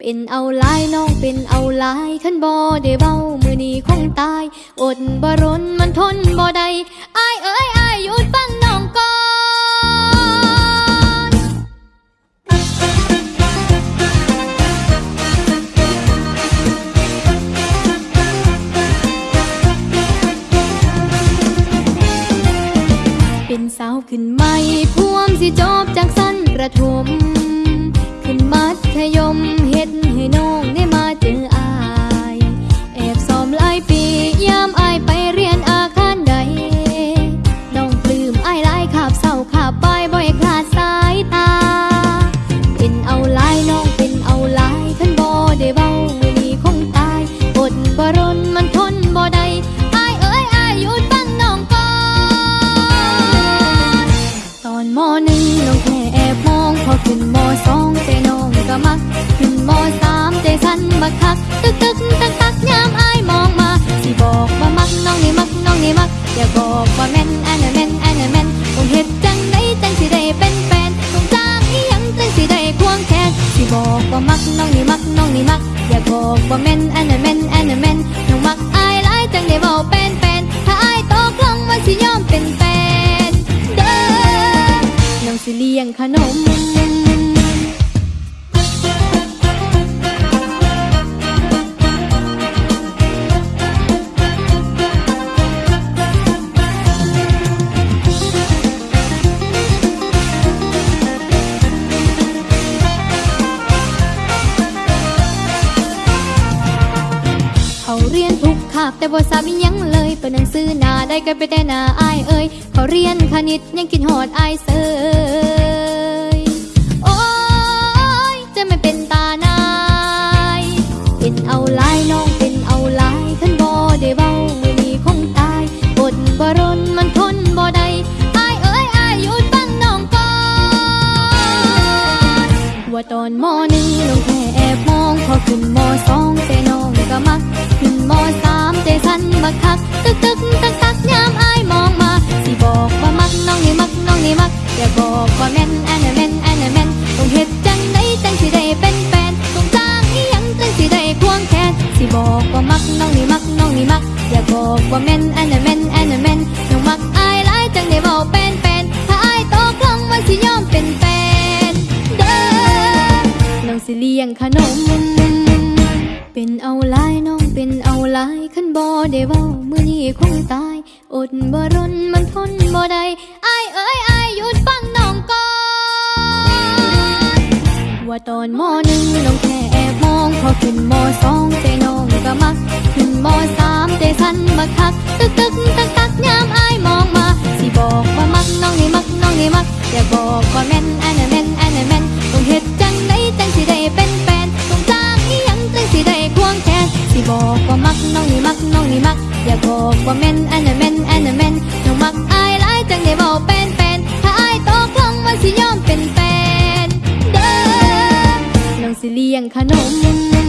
เป็นเอาลายน้องเป็นเอาลายขันบ่ได้เบามือนี้คงตาย อดบ่รนมันทนบ่ได้อายเอ้ยอายหยุดฟังน้องก่อนเป็นสาวขึ้นใหม่พวมสิจบจากสั้นประถม ขึ้นมัธยม คักตึกตึกตักตักยามอายมองมา สิบอกว่ามักน้องนี่มักน้องนี่มัก อย่าบอกว่าแม่นอันนั้นแม่นอันนั้นแม่นต้องเฮ็ดจังไดจังสิได้เป็นแฟนต้องจ้างอีหยังจังสิได้ควงแขนสิบอกว่ามักน้องนี่มักน้องนี่มัก อย่าบอกว่าแม่นอันนั้นแม่นอันนั้นแม่นน้องมักอายหลายจังได้เว้าเป็นแฟนถ้าอายตกลงว่าสิยอมเป็นแฟนเด้อน้องสิเลี้ยงขนมาบแต่บ่ทราบอิหยังเลยเปิดหนังสือหน้าได้ก็ไปแต่หน้าอายเอ่ยเขาเรียนคณิตยังคิดหอดอายเสยโอ้ยจะไม่เป็นตานายเป็นเอาลายน้องเป็นเอาลายท่านบ่ได้เบามือนี้คงตายอดบ่รนมันทนบ่ได้อายเอ้ยอายหยุดฟังน้องก่อนว่าตอนมหนึ่งน้องแบักคักตึกตึกตักตักยามอายมองมา สิบอกว่ามักน้องนี่มักน้องนี่มัก อย่าบอกว่าแม่นอันนั้นแม่นอันนั้นแม่นต้องเฮ็ดจังไดจังสิได้เป็นแฟนต้องจ้างอีหยังจังสิได้ควงแขนสิบอกว่ามักน้องนี่มักน้องนี่มัก อย่าบอกว่าแม่นอันนั้นแม่นอันนั้นแม่นน้องมักอายหลายจังได้เว้าเป็นแฟนถ้าอายตกลงว่าสิยอมเป็นแฟนเด้อน้องสิเลี้ยงขนม เป็นเอาลายน้องเป็นเอาลายขันบ่ได้เว้ามื้อนี้คงตายอดบ่รนมันทนบ่ได้อายเอ้ยอายหยุดฟังน้องก่อนว่าตอนมหนึ่งน้องแค่แอบมองพอขึ้นมสองใจน้องก็มักขึ้นมสามใจสั่นบักคักตึกตึกตักตักยามอายมองมาสิบอกว่ามักน้องนี่มักน้องนี่มักอย่าบอกว่าแม่นอัน บอกว่ามักน้องนี่มักน้องนี่มัก อย่าบอกว่าแม่นอันนั้นแม่นอันนั้นแม่นน้องมักอายหลายจังได้บอกเป็นแฟนถ้าอายตกลงว่าสิยอมเป็นแฟนเด้อน้องสิเลี้ยงขนม